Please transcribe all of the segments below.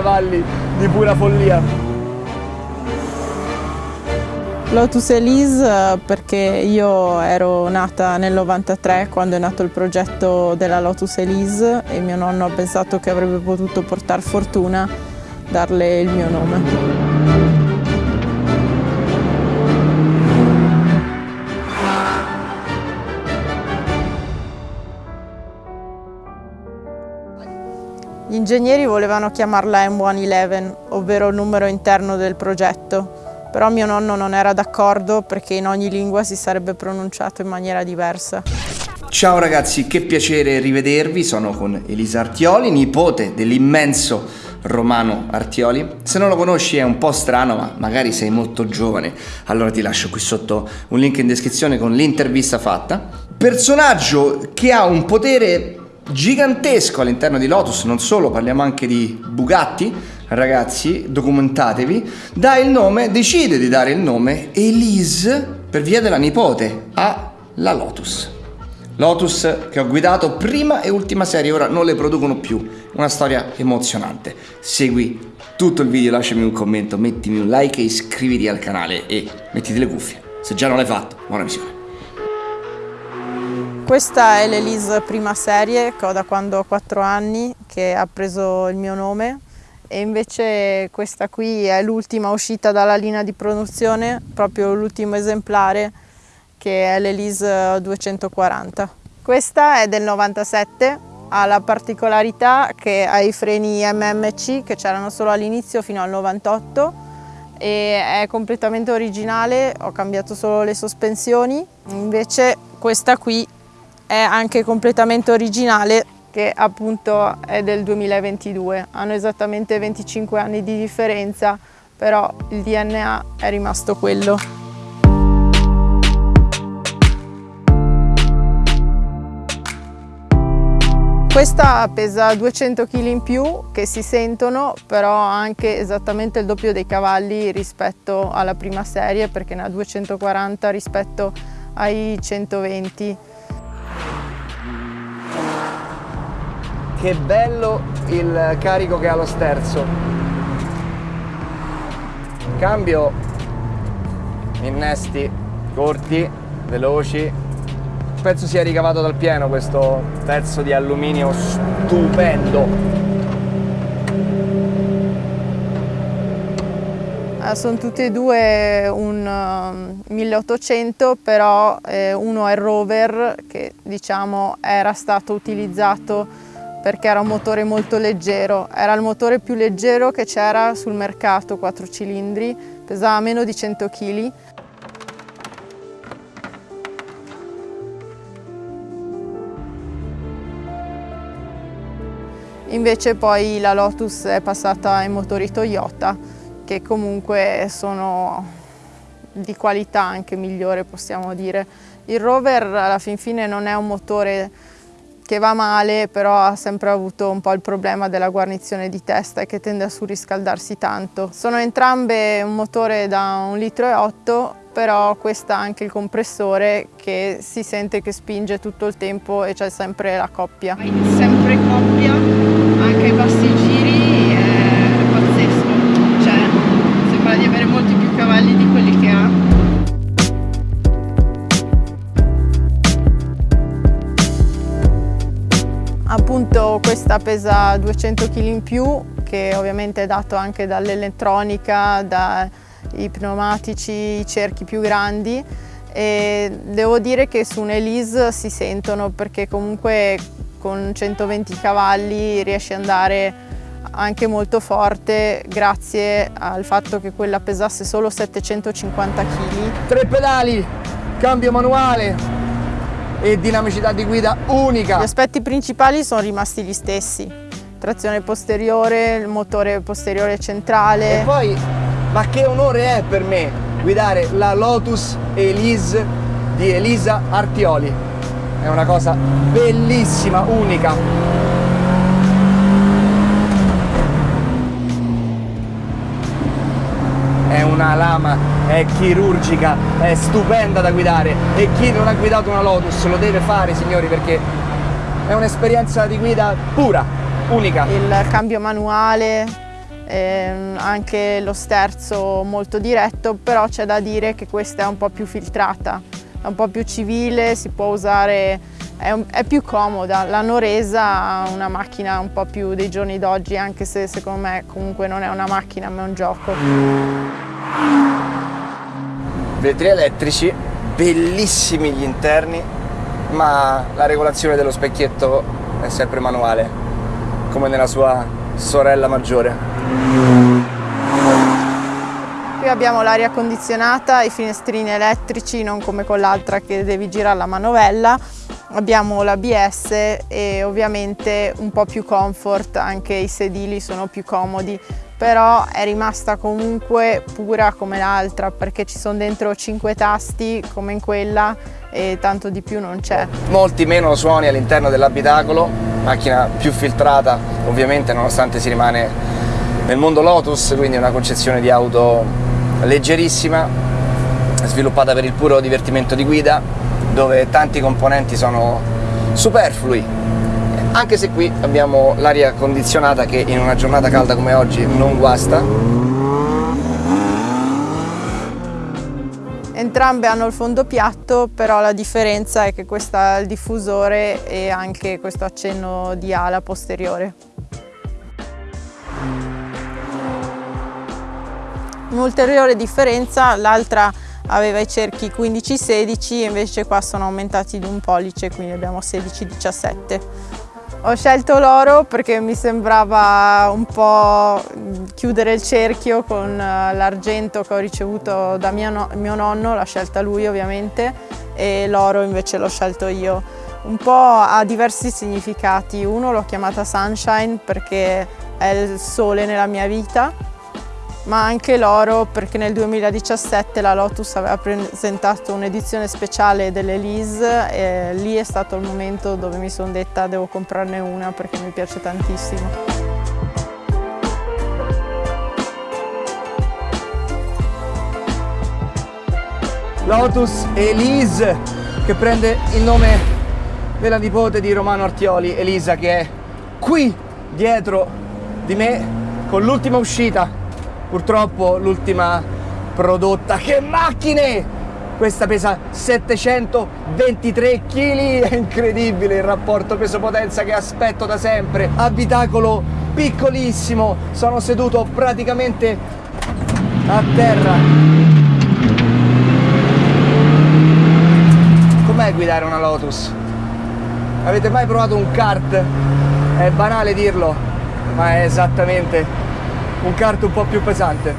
120 cavalli di pura follia. Lotus Elise perché io ero nata nel 93 quando è nato il progetto della Lotus Elise e mio nonno ha pensato che avrebbe potuto portare fortuna darle il mio nome. Gli ingegneri volevano chiamarla M111, ovvero il numero interno del progetto, però mio nonno non era d'accordo perché in ogni lingua si sarebbe pronunciato in maniera diversa. Ciao ragazzi, che piacere rivedervi, sono con Elisa Artioli, nipote dell'immenso Romano Artioli. Se non lo conosci è un po' strano, ma magari sei molto giovane, allora ti lascio qui sotto un link in descrizione con l'intervista fatta. Personaggio che ha un potere gigantesco all'interno di Lotus, non solo, parliamo anche di Bugatti, ragazzi, documentatevi, dà il nome, decide di dare il nome Elise per via della nipote alla Lotus. Lotus che ho guidato prima e ultima serie, ora non le producono più, una storia emozionante. Segui tutto il video, lasciami un commento, mettimi un like e iscriviti al canale e mettiti le cuffie. Se già non l'hai fatto, buona visione. Questa è l'Elise prima serie che ho da quando ho 4 anni, che ha preso il mio nome e invece questa qui è l'ultima uscita dalla linea di produzione, proprio l'ultimo esemplare che è l'Elise 240. Questa è del 97, ha la particolarità che ha i freni MMC che c'erano solo all'inizio fino al 98 e è completamente originale, ho cambiato solo le sospensioni, invece questa qui è anche completamente originale che appunto è del 2022. Hanno esattamente 25 anni di differenza, però il DNA è rimasto quello. Questa pesa 200 kg in più che si sentono, però ha anche esattamente il doppio dei cavalli rispetto alla prima serie perché ne ha 240 rispetto ai 120 Che bello il carico che ha lo sterzo. Cambio innesti corti, veloci. Penso sia ricavato dal pieno questo pezzo di alluminio stupendo. Eh, sono tutti e due un 1800 però eh, uno è il rover che diciamo era stato utilizzato perché era un motore molto leggero, era il motore più leggero che c'era sul mercato, 4 cilindri, pesava meno di 100 kg. Invece poi la Lotus è passata ai motori Toyota che comunque sono di qualità anche migliore possiamo dire. Il Rover alla fin fine non è un motore che va male, però ha sempre avuto un po' il problema della guarnizione di testa e che tende a surriscaldarsi tanto. Sono entrambe un motore da 1,8 litro, però questa ha anche il compressore che si sente che spinge tutto il tempo e c'è sempre la coppia. Sempre coppia, questa pesa 200 kg in più che ovviamente è dato anche dall'elettronica, dai pneumatici, i cerchi più grandi e devo dire che su un Elise si sentono perché comunque con 120 cavalli riesce ad andare anche molto forte grazie al fatto che quella pesasse solo 750 kg. Tre pedali, cambio manuale, e dinamicità di guida unica. Gli aspetti principali sono rimasti gli stessi, trazione posteriore, il motore posteriore centrale. E poi, ma che onore è per me guidare la Lotus Elise di Elisa Artioli. È una cosa bellissima, unica. è una lama, è chirurgica, è stupenda da guidare e chi non ha guidato una Lotus lo deve fare signori perché è un'esperienza di guida pura, unica. Il cambio manuale, ehm, anche lo sterzo molto diretto, però c'è da dire che questa è un po' più filtrata, è un po' più civile, si può usare, è, un, è più comoda. L'hanno resa una macchina un po' più dei giorni d'oggi, anche se secondo me comunque non è una macchina ma è un gioco. Vetri elettrici, bellissimi gli interni, ma la regolazione dello specchietto è sempre manuale, come nella sua sorella maggiore. Qui abbiamo l'aria condizionata, i finestrini elettrici, non come con l'altra che devi girare la manovella. Abbiamo l'ABS e ovviamente un po' più comfort, anche i sedili sono più comodi, però è rimasta comunque pura come l'altra perché ci sono dentro 5 tasti come in quella e tanto di più non c'è. Molti meno suoni all'interno dell'abitacolo, macchina più filtrata ovviamente nonostante si rimane nel mondo Lotus, quindi una concezione di auto leggerissima, sviluppata per il puro divertimento di guida, dove tanti componenti sono superflui, anche se qui abbiamo l'aria condizionata che in una giornata calda come oggi non guasta. Entrambe hanno il fondo piatto, però la differenza è che questa ha il diffusore e anche questo accenno di ala posteriore. Un'ulteriore differenza, l'altra aveva i cerchi 15-16 invece qua sono aumentati di un pollice, quindi abbiamo 16-17. Ho scelto l'oro perché mi sembrava un po' chiudere il cerchio con eh, l'argento che ho ricevuto da mio, mio nonno, l'ha scelta lui ovviamente, e l'oro invece l'ho scelto io. Un po' ha diversi significati, uno l'ho chiamata Sunshine perché è il sole nella mia vita, ma anche l'oro perché nel 2017 la Lotus aveva presentato un'edizione speciale dell'Elise e lì è stato il momento dove mi sono detta devo comprarne una perché mi piace tantissimo. Lotus Elise che prende il nome della nipote di Romano Artioli, Elisa che è qui dietro di me con l'ultima uscita purtroppo l'ultima prodotta che macchine questa pesa 723 kg è incredibile il rapporto peso-potenza che aspetto da sempre abitacolo piccolissimo sono seduto praticamente a terra com'è guidare una Lotus? avete mai provato un kart? è banale dirlo ma è esattamente un kart un po' più pesante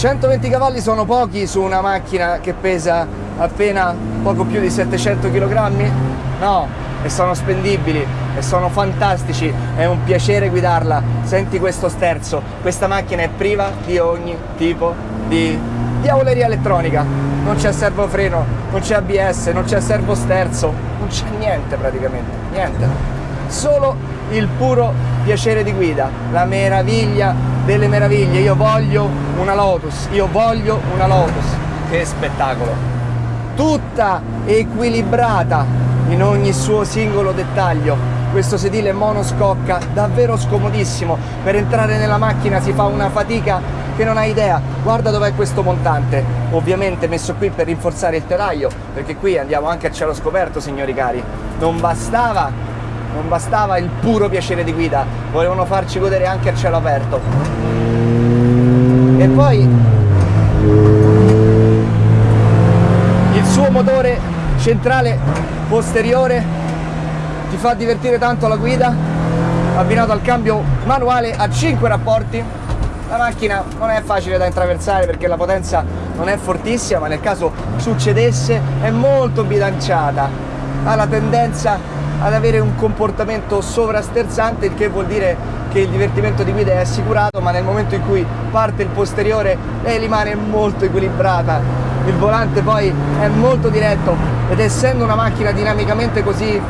120 cavalli sono pochi su una macchina che pesa appena poco più di 700 kg? No, e sono spendibili e sono fantastici, è un piacere guidarla. Senti questo sterzo, questa macchina è priva di ogni tipo di diavoleria elettronica. Non c'è servofreno, non c'è ABS, non c'è servo sterzo, non c'è niente praticamente, niente solo il puro piacere di guida, la meraviglia delle meraviglie. Io voglio una Lotus, io voglio una Lotus. Che spettacolo! Tutta equilibrata in ogni suo singolo dettaglio. Questo sedile monoscocca davvero scomodissimo. Per entrare nella macchina si fa una fatica che non hai idea. Guarda dov'è questo montante. Ovviamente messo qui per rinforzare il telaio, perché qui andiamo anche a cielo scoperto, signori cari. Non bastava non bastava il puro piacere di guida, volevano farci godere anche a cielo aperto. E poi il suo motore centrale posteriore ti fa divertire tanto la guida, abbinato al cambio manuale a 5 rapporti. La macchina non è facile da intraversare perché la potenza non è fortissima, ma nel caso succedesse è molto bilanciata. Ha la tendenza ad avere un comportamento sovrasterzante, il che vuol dire che il divertimento di guida è assicurato, ma nel momento in cui parte il posteriore lei rimane molto equilibrata. Il volante poi è molto diretto ed essendo una macchina dinamicamente così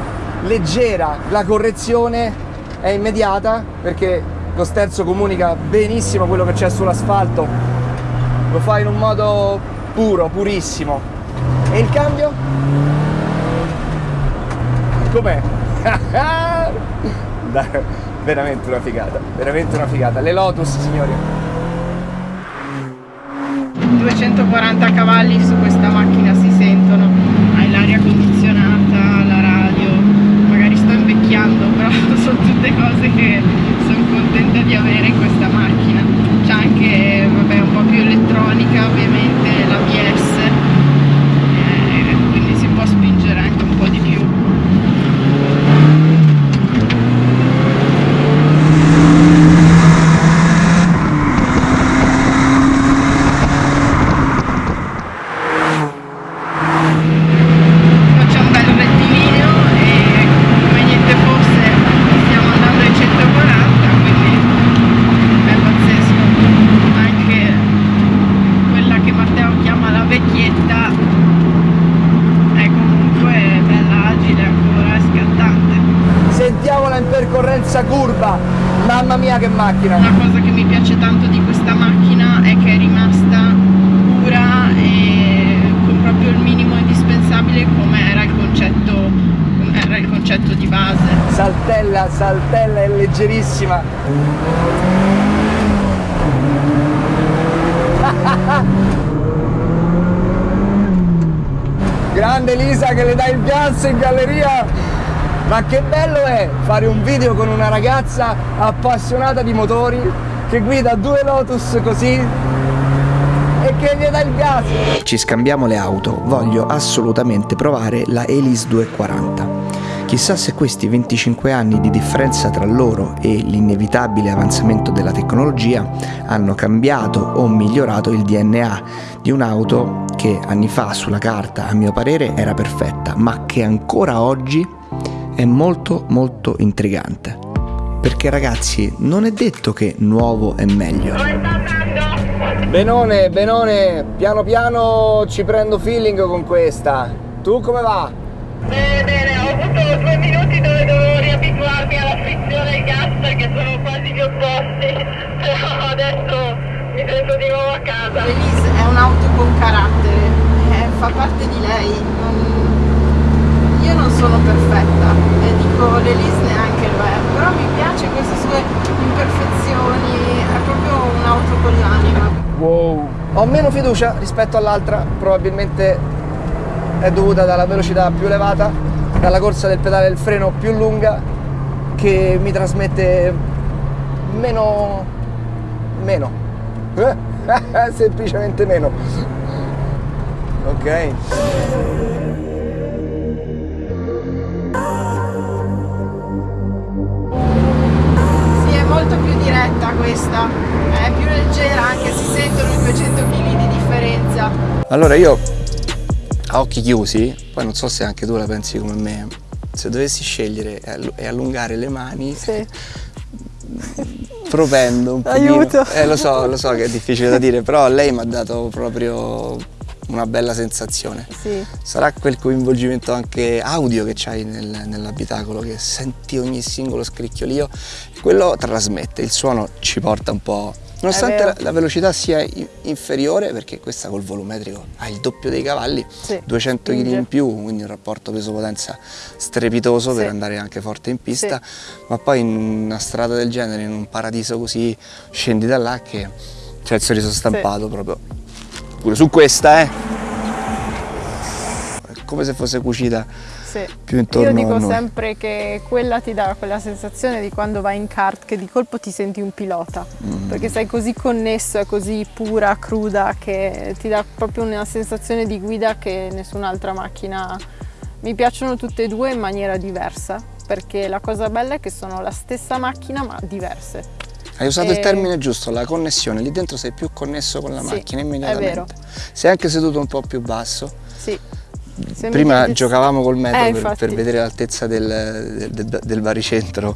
leggera, la correzione è immediata perché lo sterzo comunica benissimo quello che c'è sull'asfalto, lo fa in un modo puro, purissimo. E il cambio? Com'è? Veramente una figata, veramente una figata. Le Lotus, signori. 240 cavalli su questa macchina si sentono, hai l'aria condizionata, la radio, magari sto invecchiando, però sono tutte cose che sono contenta di avere in questa macchina. C'è anche vabbè, un po' più elettronica ovviamente, l'ABS, eh, quindi si può spingere anche un po' di più. faccia un bel rettilineo e come niente fosse stiamo andando ai 140 quindi è pazzesco anche quella che Matteo chiama la vecchietta è comunque bella agile ancora è scattante Sentiamola in percorrenza curva. Mamma mia che macchina. una cosa che mi piace tanto di questa macchina è che è rimasta pura e con proprio il minimo indispensabile come era il concetto come era il concetto di base Saltella, saltella, è leggerissima. Grande Lisa che le dà il gas in galleria. Ma che bello è fare un video con una ragazza appassionata di motori che guida due Lotus così e che gli dà il gas. Ci scambiamo le auto, voglio assolutamente provare la Elise 240. Chissà se questi 25 anni di differenza tra loro e l'inevitabile avanzamento della tecnologia hanno cambiato o migliorato il DNA di un'auto che anni fa sulla carta a mio parere era perfetta, ma che ancora oggi è molto molto intrigante. Perché ragazzi, non è detto che nuovo è meglio. Benone, Benone, piano piano ci prendo feeling con questa. Tu come va? Bene, bene, ho avuto due minuti dove dovevo riabituarmi alla frizione e al gas perché sono quasi gli opposti, però adesso mi sento di nuovo a casa. Elise è un'auto con carattere, eh, fa parte di lei. non- Io non sono perfetta e dico l'Elise neanche lo è, però mi piace queste sue imperfezioni, è proprio un'auto con l'anima. Wow. Ho meno fiducia rispetto all'altra, probabilmente è dovuta dalla velocità più elevata, dalla corsa del pedale del freno più lunga che mi trasmette meno meno. Semplicemente meno. Ok. Molto più diretta questa, è più leggera anche, si sentono i 200 kg di differenza. Allora io a occhi chiusi, poi non so se anche tu la pensi come me, se dovessi scegliere e allu- allungare le mani, Sì. propendo un Aiuto. pochino. Eh, lo so, lo so che è difficile da dire, però lei mi ha dato proprio una bella sensazione. Sì. Sarà quel coinvolgimento anche audio che c'hai nel- nell'abitacolo, che senti ogni singolo scricchiolio, quello trasmette, il suono ci porta un po'. Nonostante la, la velocità sia inferiore, perché questa col volumetrico ha il doppio dei cavalli, Sì, 200 kg in più, quindi un rapporto peso-potenza strepitoso per Sì. andare anche forte in pista, ma poi in una strada del genere, in un paradiso così, scendi da là che c'è il sorriso stampato proprio. Pure su questa, eh! È come se fosse cucita Sì. più intorno Io dico sempre che quella ti dà quella sensazione di quando vai in kart che di colpo ti senti un pilota, Mm. perché sei così connesso, è così pura, cruda, che ti dà proprio una sensazione di guida che nessun'altra macchina. Mi piacciono tutte e due in maniera diversa, perché la cosa bella è che sono la stessa macchina ma diverse. Hai usato il E- termine giusto, la connessione, lì dentro sei più connesso con la Sì, macchina immediatamente. vero. Sei anche seduto un po' più basso. Sì. Se mi Prima chiedi- giocavamo col metro Eh, per, per vedere l'altezza del, del- del- baricentro.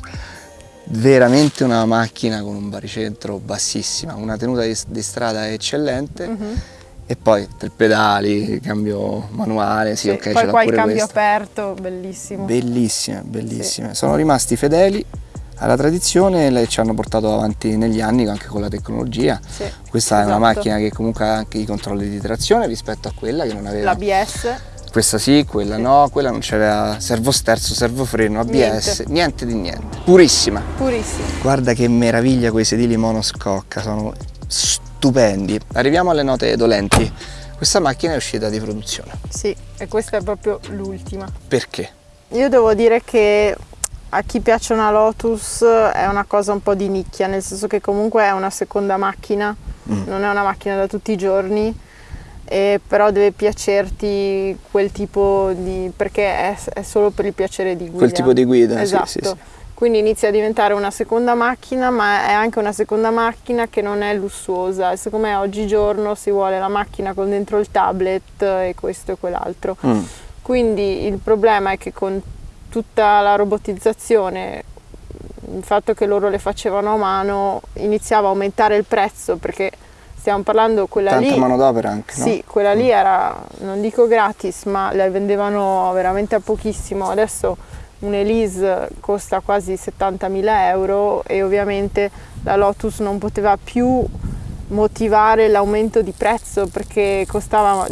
Veramente una macchina con un baricentro bassissima, una tenuta di, di strada eccellente. Mhm. E poi tre pedali, cambio manuale, sì, Sì, ok, Poi il cambio questa. aperto, bellissimo. Bellissime, bellissime. Sono rimasti fedeli alla tradizione e ci hanno portato avanti negli anni anche con la tecnologia. Sì, Questa è una esatto. macchina che comunque ha anche i controlli di trazione rispetto a quella che non aveva L'ABS, Questa sì, quella no, quella non c'aveva servo sterzo, servo freno, ABS, niente. niente di niente. Purissima. Purissima. Guarda che meraviglia quei sedili monoscocca, sono stupendi. Arriviamo alle note dolenti. Questa macchina è uscita di produzione. Sì, e questa è proprio l'ultima. Perché? Io devo dire che a chi piace una Lotus è una cosa un po' di nicchia, nel senso che comunque è una seconda macchina, mm. non è una macchina da tutti i giorni, però deve piacerti quel tipo di... perché è, è, solo per il piacere di guida. Quel tipo di guida, esatto. sì, sì, sì. Quindi inizia a diventare una seconda macchina, ma è anche una seconda macchina che non è lussuosa. E secondo me oggigiorno si vuole la macchina con dentro il tablet e questo e quell'altro. Mm. Quindi il problema è che con tutta la robotizzazione, il fatto che loro le facevano a mano, iniziava a aumentare il prezzo perché stiamo parlando quella Tanta lì... Tanta manodopera anche, no? Sì, quella lì era, non dico gratis, ma le vendevano veramente a pochissimo. Adesso un'Elise costa quasi 70.000 euro e ovviamente la Lotus non poteva più motivare l'aumento di prezzo perché costava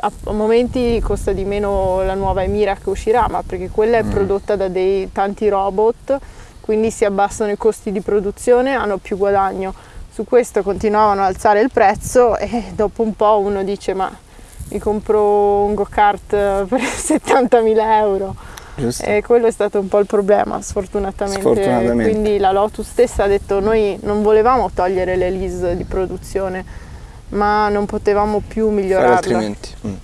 a momenti costa di meno la nuova Emira che uscirà ma perché quella è mm. prodotta da dei tanti robot quindi si abbassano i costi di produzione hanno più guadagno su questo continuavano ad alzare il prezzo e dopo un po' uno dice ma mi compro un go-kart per 70.000 euro Giusto. E quello è stato un po' il problema, sfortunatamente. sfortunatamente. Quindi la Lotus stessa ha detto noi non volevamo togliere le lease di produzione, ma non potevamo più migliorarla. Fare altrimenti. Mm.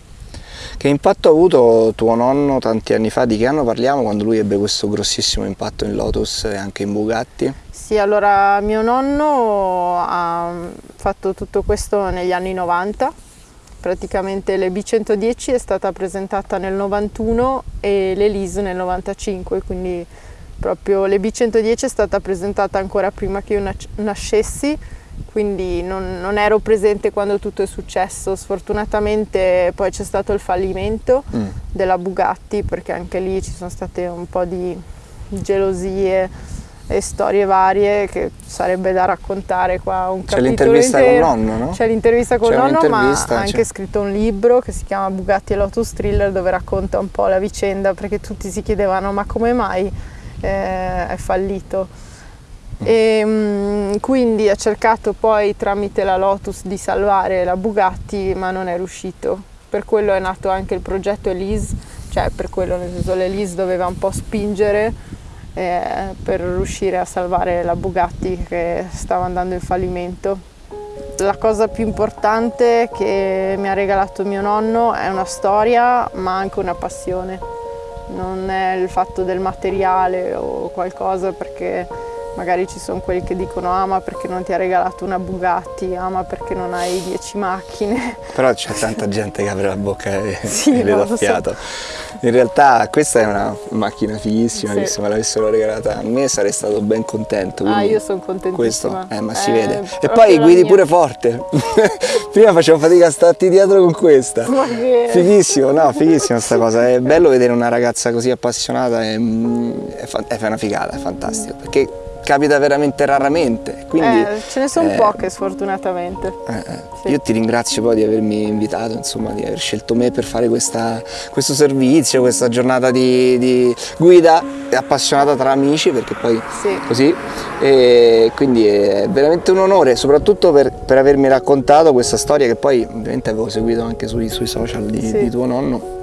Che impatto ha avuto tuo nonno tanti anni fa? Di che anno parliamo quando lui ebbe questo grossissimo impatto in Lotus e anche in Bugatti? Sì, allora mio nonno ha fatto tutto questo negli anni 90 praticamente l'EB110 è stata presentata nel 91 e l'Elise nel 95, quindi proprio l'EB110 è stata presentata ancora prima che io nascessi, quindi non, non, ero presente quando tutto è successo. Sfortunatamente poi c'è stato il fallimento mm. della Bugatti perché anche lì ci sono state un po' di gelosie e storie varie che sarebbe da raccontare qua un C'è l'intervista con nonno, no? C'è l'intervista con nonno, ma ha anche scritto un libro che si chiama Bugatti e Lotus Thriller dove racconta un po' la vicenda perché tutti si chiedevano ma come mai eh, è fallito. E, mh, quindi ha cercato poi tramite la Lotus di salvare la Bugatti ma non è riuscito. Per quello è nato anche il progetto Elise, cioè per quello nel senso l'Elise doveva un po' spingere eh, per riuscire a salvare la Bugatti che stava andando in fallimento. La cosa più importante che mi ha regalato mio nonno è una storia ma anche una passione. Non è il fatto del materiale o qualcosa perché magari ci sono quelli che dicono ama ah, perché non ti ha regalato una Bugatti, ama ah, perché non hai 10 macchine. Però c'è tanta gente che apre la bocca e, sì, e le dà fiato. So. In realtà questa è una macchina fighissima sì. che se me l'avessero regalata a me sarei stato ben contento. Ah, io sono contentissima. Questo, eh, ma si eh, vede. E poi guidi pure forte. Prima facevo fatica a starti dietro con questa. Ma che... Fighissimo, no, fighissima questa cosa. È bello vedere una ragazza così appassionata, è, è, è una figata, è fantastico. Perché capita veramente raramente. Quindi, eh, ce ne sono eh, poche sfortunatamente. Eh, eh, sì. Io ti ringrazio poi di avermi invitato, insomma, di aver scelto me per fare questa, questo servizio, questa giornata di, di, guida appassionata tra amici, perché poi sì. così. E quindi è veramente un onore, soprattutto per, per, avermi raccontato questa storia che poi ovviamente avevo seguito anche sui, sui social di, sì. di tuo nonno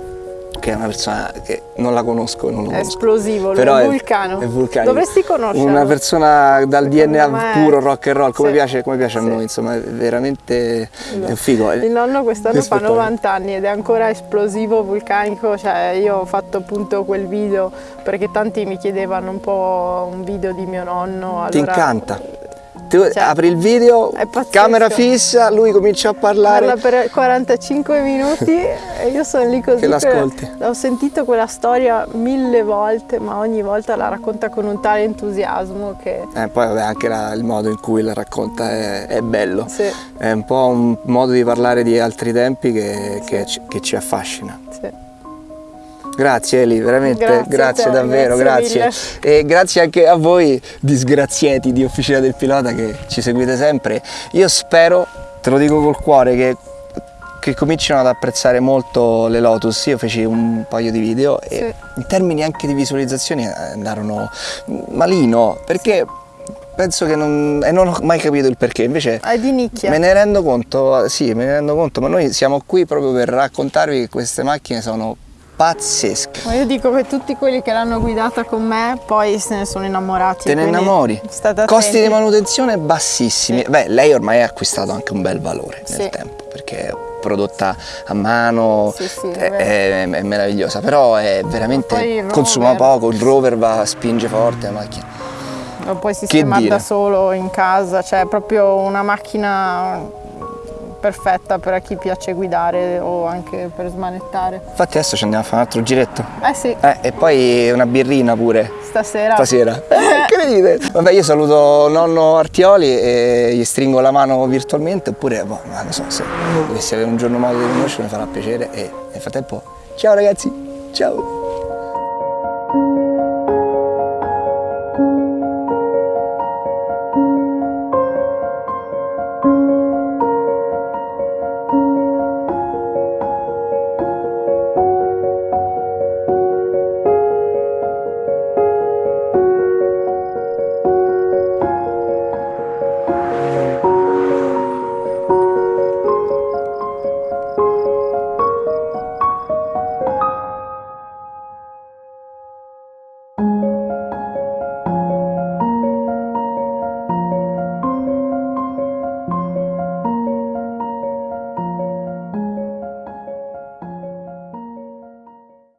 che è una persona che non la conosco, non lo è conosco. esplosivo, Però è vulcano. È vulcanico. Dovresti conoscerlo. Una persona dal Secondo DNA puro rock and roll, come, sì. piace, come piace, a sì. noi, insomma, è veramente no. è un figo. Il nonno quest'anno fa 90 anni ed è ancora esplosivo, vulcanico, cioè io ho fatto appunto quel video perché tanti mi chiedevano un po' un video di mio nonno. Allora, Ti incanta? Tu cioè, apri il video, camera fissa, lui comincia a parlare. Parla per 45 minuti e io sono lì così. Che l'ascolti. Ho sentito quella storia mille volte, ma ogni volta la racconta con un tale entusiasmo che... Eh, poi vabbè, anche la, il modo in cui la racconta è, è bello. Sì. È un po' un modo di parlare di altri tempi che, sì. che, ci, che ci affascina. Sì. Grazie Eli, veramente, grazie, grazie te, davvero, grazie. grazie. E grazie anche a voi disgraziati di Officina del Pilota che ci seguite sempre. Io spero, te lo dico col cuore, che che cominciano ad apprezzare molto le Lotus. Io feci un paio di video e Sì. in termini anche di visualizzazioni andarono malino perché penso che non, e non ho mai capito il perché. Invece È di nicchia. me ne rendo conto, sì, me ne rendo conto, ma noi siamo qui proprio per raccontarvi che queste macchine sono pazzesche. Ma io dico che tutti quelli che l'hanno guidata con me poi se ne sono innamorati. Te ne innamori. Costi di manutenzione bassissimi. Beh, lei ormai ha acquistato anche un bel valore nel Sì. tempo perché è prodotta a mano, Sì, sì, è, è è- meravigliosa, però è veramente consuma poco, il rover va, spinge forte la macchina. Lo puoi sistemare da solo in casa, cioè è proprio una macchina perfetta per chi piace guidare o anche per smanettare. Infatti adesso ci andiamo a fare un altro giretto. Eh sì, Eh, e poi una birrina pure. stasera. Stasera. Eh, che ridere. Vabbè, io saluto nonno Artioli e gli stringo la mano virtualmente, oppure, boh, non so, se dovessi avere un giorno modo di conoscerlo mi farà piacere e nel frattempo, ciao ragazzi, ciao.